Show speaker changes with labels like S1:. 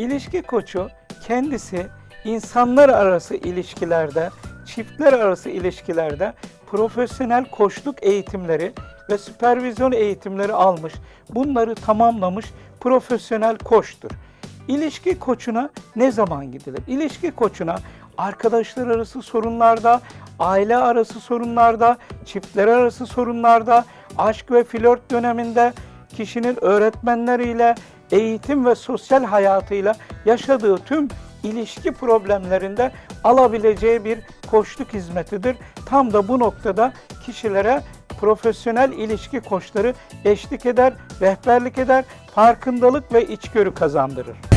S1: İlişki koçu kendisi insanlar arası ilişkilerde, çiftler arası ilişkilerde profesyonel koçluk eğitimleri ve süpervizyon eğitimleri almış. Bunları tamamlamış profesyonel koçtur. İlişki koçuna ne zaman gidilir? İlişki koçuna arkadaşlar arası sorunlarda, aile arası sorunlarda, çiftler arası sorunlarda, aşk ve flört döneminde kişinin öğretmenleriyle, eğitim ve sosyal hayatıyla yaşadığı tüm ilişki problemlerinde alabileceği bir koçluk hizmetidir. Tam da bu noktada kişilere profesyonel ilişki koçları eşlik eder, rehberlik eder, farkındalık ve içgörü kazandırır.